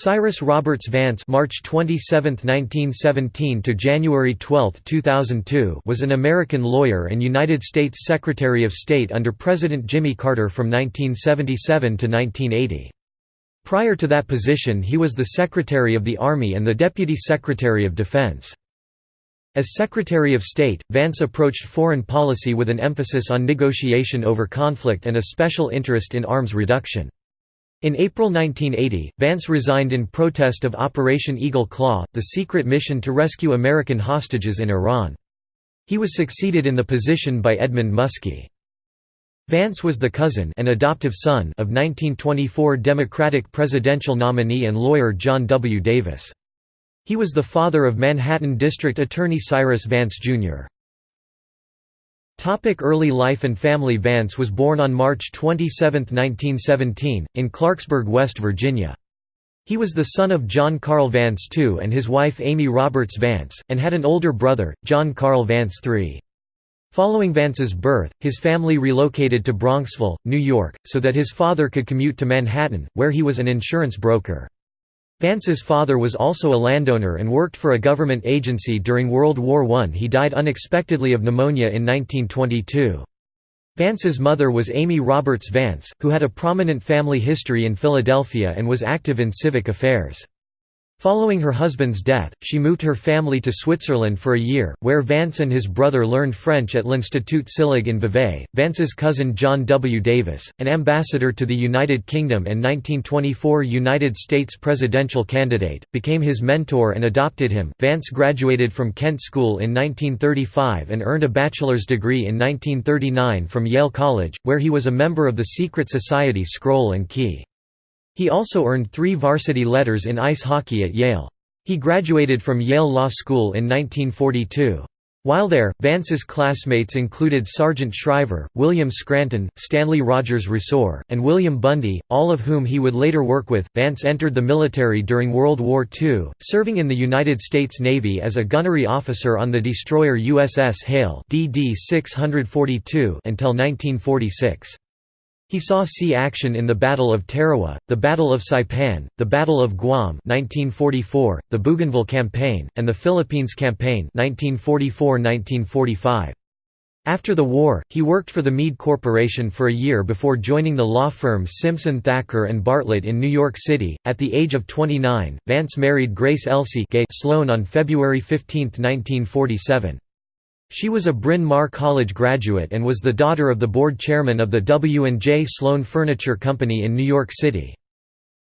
Cyrus Roberts Vance March 27, 1917 to January 12, 2002 was an American lawyer and United States Secretary of State under President Jimmy Carter from 1977 to 1980. Prior to that position he was the Secretary of the Army and the Deputy Secretary of Defense. As Secretary of State, Vance approached foreign policy with an emphasis on negotiation over conflict and a special interest in arms reduction. In April 1980, Vance resigned in protest of Operation Eagle Claw, the secret mission to rescue American hostages in Iran. He was succeeded in the position by Edmund Muskie. Vance was the cousin and adoptive son of 1924 Democratic presidential nominee and lawyer John W. Davis. He was the father of Manhattan District Attorney Cyrus Vance, Jr. Topic early life and family Vance was born on March 27, 1917, in Clarksburg, West Virginia. He was the son of John Carl Vance II and his wife Amy Roberts Vance, and had an older brother, John Carl Vance III. Following Vance's birth, his family relocated to Bronxville, New York, so that his father could commute to Manhattan, where he was an insurance broker. Vance's father was also a landowner and worked for a government agency during World War I. He died unexpectedly of pneumonia in 1922. Vance's mother was Amy Roberts Vance, who had a prominent family history in Philadelphia and was active in civic affairs. Following her husband's death, she moved her family to Switzerland for a year, where Vance and his brother learned French at l'Institut Sillig in Vevey. Vance's cousin John W. Davis, an ambassador to the United Kingdom and 1924 United States presidential candidate, became his mentor and adopted him. Vance graduated from Kent School in 1935 and earned a bachelor's degree in 1939 from Yale College, where he was a member of the secret society Scroll and Key. He also earned three varsity letters in ice hockey at Yale. He graduated from Yale Law School in 1942. While there, Vance's classmates included Sargent Shriver, William Scranton, Stanley Rogers Resor, and William Bundy, all of whom he would later work with. Vance entered the military during World War II, serving in the United States Navy as a gunnery officer on the destroyer USS Hale DD 642 until 1946. He saw sea action in the Battle of Tarawa, the Battle of Saipan, the Battle of Guam 1944, the Bougainville Campaign, and the Philippines Campaign 1944–1945. After the war, he worked for the Mead Corporation for a year before joining the law firm Simpson Thacker and Bartlett in New York City. At the age of 29, Vance married Grace Elsie Sloane on February 15, 1947. She was a Bryn Mawr College graduate and was the daughter of the board chairman of the W&J Sloane Furniture Company in New York City.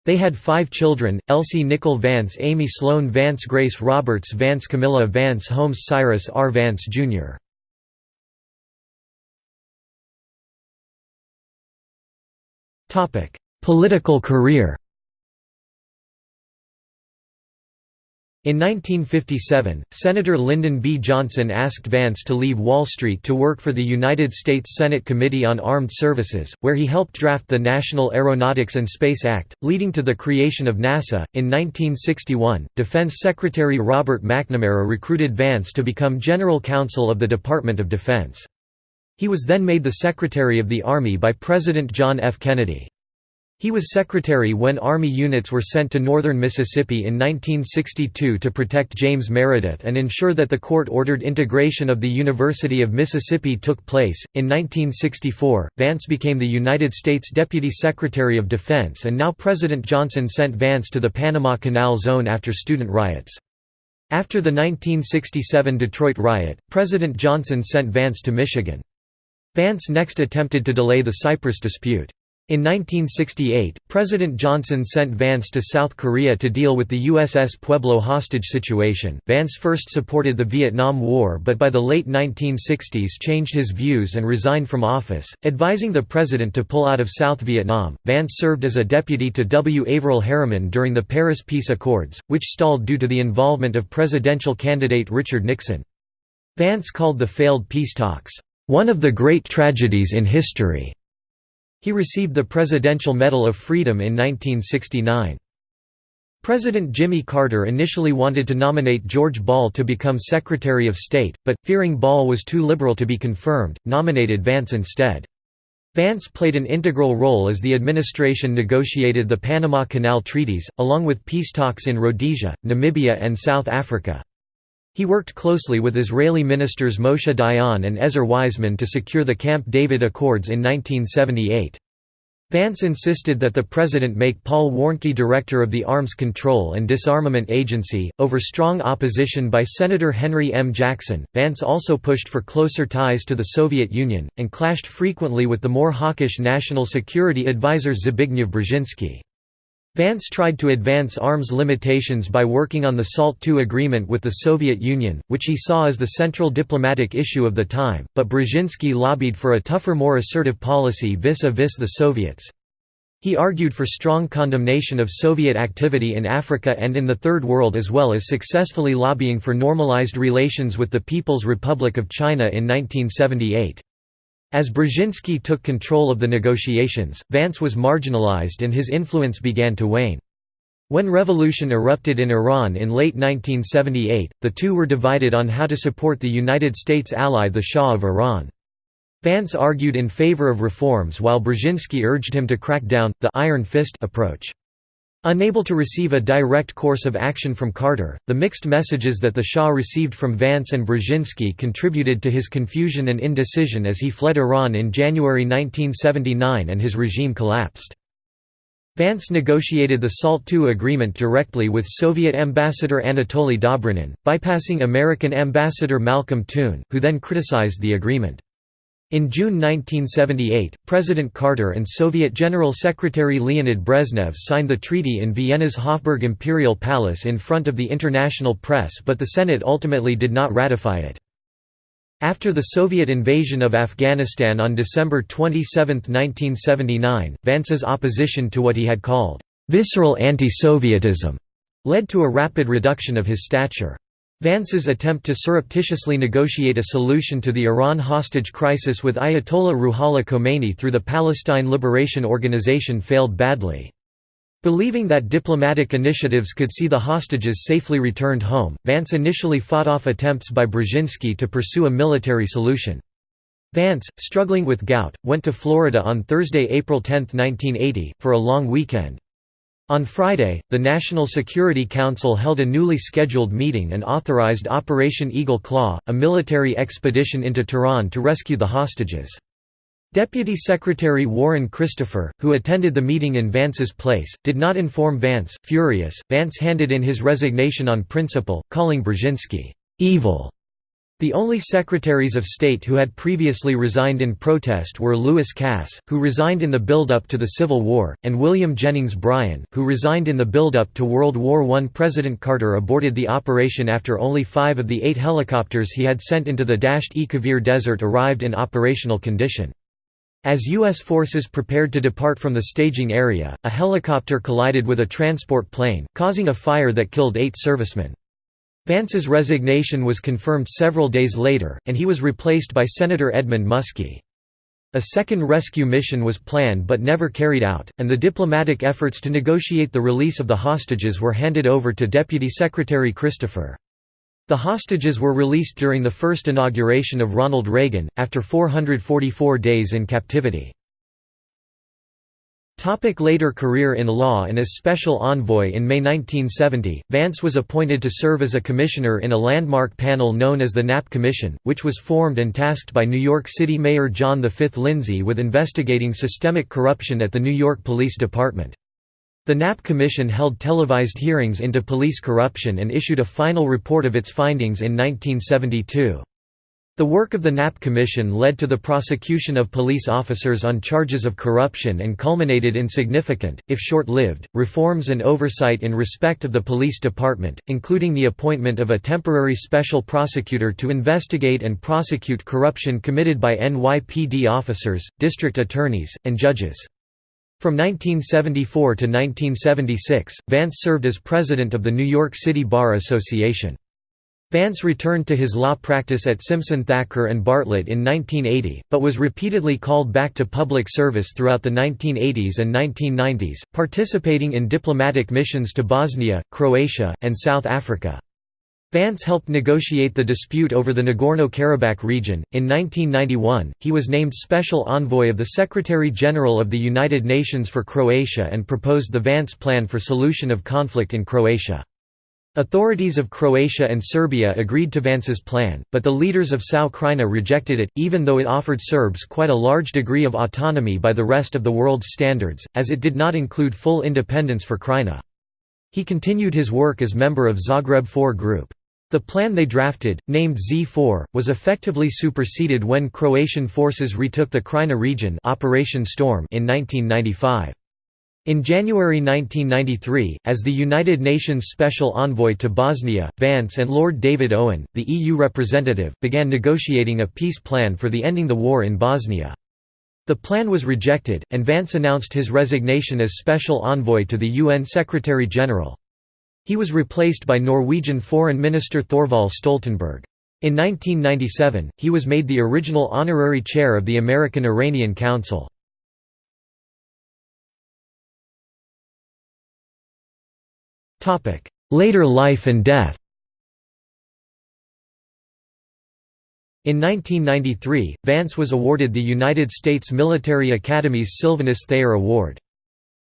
They had five children, Elsie Nicole Vance Amy Sloane Vance Grace Roberts Vance Camilla Vance Holmes Cyrus R. Vance, Jr. Political career In 1957, Senator Lyndon B. Johnson asked Vance to leave Wall Street to work for the United States Senate Committee on Armed Services, where he helped draft the National Aeronautics and Space Act, leading to the creation of NASA. In 1961, Defense Secretary Robert McNamara recruited Vance to become General Counsel of the Department of Defense. He was then made the Secretary of the Army by President John F. Kennedy. He was secretary when Army units were sent to northern Mississippi in 1962 to protect James Meredith and ensure that the court ordered integration of the University of Mississippi took place. In 1964, Vance became the United States Deputy Secretary of Defense, and now President Johnson sent Vance to the Panama Canal Zone after student riots. After the 1967 Detroit riot, President Johnson sent Vance to Michigan. Vance next attempted to delay the Cyprus dispute. In 1968, President Johnson sent Vance to South Korea to deal with the USS Pueblo hostage situation. Vance first supported the Vietnam War but by the late 1960s changed his views and resigned from office, advising the president to pull out of South Vietnam. Vance served as a deputy to W. Averell Harriman during the Paris Peace Accords, which stalled due to the involvement of presidential candidate Richard Nixon. Vance called the failed peace talks, one of the great tragedies in history. He received the Presidential Medal of Freedom in 1969. President Jimmy Carter initially wanted to nominate George Ball to become Secretary of State, but, fearing Ball was too liberal to be confirmed, nominated Vance instead. Vance played an integral role as the administration negotiated the Panama Canal treaties, along with peace talks in Rhodesia, Namibia and South Africa. He worked closely with Israeli ministers Moshe Dayan and Ezer Weizman to secure the Camp David Accords in 1978. Vance insisted that the president make Paul Warnke director of the Arms Control and Disarmament Agency, over strong opposition by Senator Henry M. Jackson. Vance also pushed for closer ties to the Soviet Union, and clashed frequently with the more hawkish National Security Advisor Zbigniew Brzezinski. Vance tried to advance arms limitations by working on the SALT II agreement with the Soviet Union, which he saw as the central diplomatic issue of the time, but Brzezinski lobbied for a tougher more assertive policy vis-a-vis -vis the Soviets. He argued for strong condemnation of Soviet activity in Africa and in the Third World as well as successfully lobbying for normalized relations with the People's Republic of China in 1978. As Brzezinski took control of the negotiations, Vance was marginalized and his influence began to wane. When revolution erupted in Iran in late 1978, the two were divided on how to support the United States ally the Shah of Iran. Vance argued in favor of reforms while Brzezinski urged him to crack down, the «iron fist» approach. Unable to receive a direct course of action from Carter, the mixed messages that the Shah received from Vance and Brzezinski contributed to his confusion and indecision as he fled Iran in January 1979 and his regime collapsed. Vance negotiated the SALT II agreement directly with Soviet Ambassador Anatoly Dobrynin, bypassing American Ambassador Malcolm Toon, who then criticized the agreement. In June 1978, President Carter and Soviet General Secretary Leonid Brezhnev signed the treaty in Vienna's Hofburg Imperial Palace in front of the international press but the Senate ultimately did not ratify it. After the Soviet invasion of Afghanistan on December 27, 1979, Vance's opposition to what he had called, "...visceral anti-Sovietism", led to a rapid reduction of his stature. Vance's attempt to surreptitiously negotiate a solution to the Iran hostage crisis with Ayatollah Ruhollah Khomeini through the Palestine Liberation Organization failed badly. Believing that diplomatic initiatives could see the hostages safely returned home, Vance initially fought off attempts by Brzezinski to pursue a military solution. Vance, struggling with gout, went to Florida on Thursday, April 10, 1980, for a long weekend. On Friday, the National Security Council held a newly scheduled meeting and authorized Operation Eagle Claw, a military expedition into Tehran to rescue the hostages. Deputy Secretary Warren Christopher, who attended the meeting in Vance's place, did not inform Vance. Furious, Vance handed in his resignation on principle, calling Brzezinski, evil the only Secretaries of State who had previously resigned in protest were Lewis Cass, who resigned in the build-up to the Civil War, and William Jennings Bryan, who resigned in the build-up to World War I. President Carter aborted the operation after only five of the eight helicopters he had sent into the Dasht-e Kavir Desert arrived in operational condition. As U.S. forces prepared to depart from the staging area, a helicopter collided with a transport plane, causing a fire that killed eight servicemen. Vance's resignation was confirmed several days later, and he was replaced by Senator Edmund Muskie. A second rescue mission was planned but never carried out, and the diplomatic efforts to negotiate the release of the hostages were handed over to Deputy Secretary Christopher. The hostages were released during the first inauguration of Ronald Reagan, after 444 days in captivity. Topic later career in law and as special envoy In May 1970, Vance was appointed to serve as a commissioner in a landmark panel known as the Knapp Commission, which was formed and tasked by New York City Mayor John V. Lindsay with investigating systemic corruption at the New York Police Department. The Knapp Commission held televised hearings into police corruption and issued a final report of its findings in 1972. The work of the Knapp Commission led to the prosecution of police officers on charges of corruption and culminated in significant, if short-lived, reforms and oversight in respect of the police department, including the appointment of a temporary special prosecutor to investigate and prosecute corruption committed by NYPD officers, district attorneys, and judges. From 1974 to 1976, Vance served as president of the New York City Bar Association. Vance returned to his law practice at Simpson Thacker and Bartlett in 1980, but was repeatedly called back to public service throughout the 1980s and 1990s, participating in diplomatic missions to Bosnia, Croatia, and South Africa. Vance helped negotiate the dispute over the Nagorno-Karabakh region. In 1991, he was named Special Envoy of the Secretary-General of the United Nations for Croatia and proposed the Vance Plan for solution of conflict in Croatia. Authorities of Croatia and Serbia agreed to Vance's plan, but the leaders of SAO Krajina rejected it, even though it offered Serbs quite a large degree of autonomy by the rest of the world's standards, as it did not include full independence for Krajina. He continued his work as member of Zagreb 4 Group. The plan they drafted, named Z4, was effectively superseded when Croatian forces retook the Krajina region Operation Storm in 1995. In January 1993, as the United Nations Special Envoy to Bosnia, Vance and Lord David Owen, the EU representative, began negotiating a peace plan for the ending the war in Bosnia. The plan was rejected, and Vance announced his resignation as Special Envoy to the UN Secretary-General. He was replaced by Norwegian Foreign Minister Thorvald Stoltenberg. In 1997, he was made the original honorary chair of the American-Iranian Council. Later life and death In 1993, Vance was awarded the United States Military Academy's Sylvanus Thayer Award.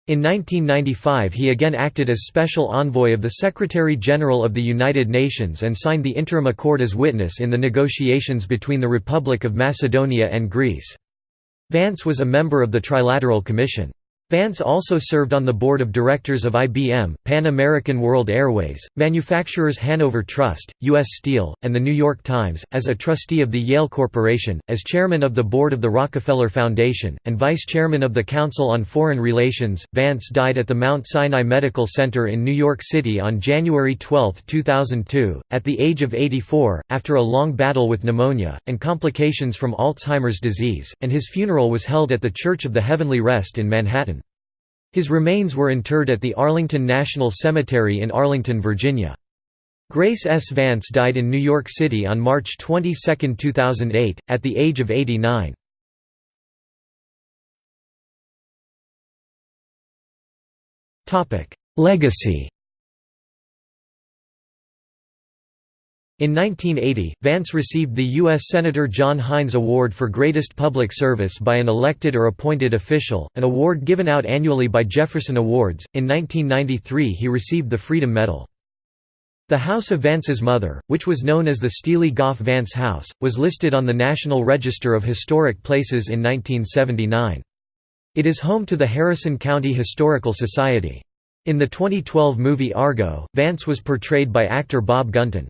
In 1995 he again acted as Special Envoy of the Secretary-General of the United Nations and signed the Interim Accord as witness in the negotiations between the Republic of Macedonia and Greece. Vance was a member of the Trilateral Commission. Vance also served on the board of directors of IBM, Pan American World Airways, Manufacturers Hanover Trust, U.S. Steel, and The New York Times, as a trustee of the Yale Corporation, as chairman of the board of the Rockefeller Foundation, and vice chairman of the Council on Foreign Relations. Vance died at the Mount Sinai Medical Center in New York City on January 12, 2002, at the age of 84, after a long battle with pneumonia, and complications from Alzheimer's disease, and his funeral was held at the Church of the Heavenly Rest in Manhattan. His remains were interred at the Arlington National Cemetery in Arlington, Virginia. Grace S. Vance died in New York City on March 22, 2008, at the age of 89. Legacy In 1980, Vance received the U.S. Senator John Heinz Award for Greatest Public Service by an elected or appointed official, an award given out annually by Jefferson Awards. In 1993, he received the Freedom Medal. The house of Vance's mother, which was known as the Stealey Goff Vance House, was listed on the National Register of Historic Places in 1979. It is home to the Harrison County Historical Society. In the 2012 movie Argo, Vance was portrayed by actor Bob Gunton.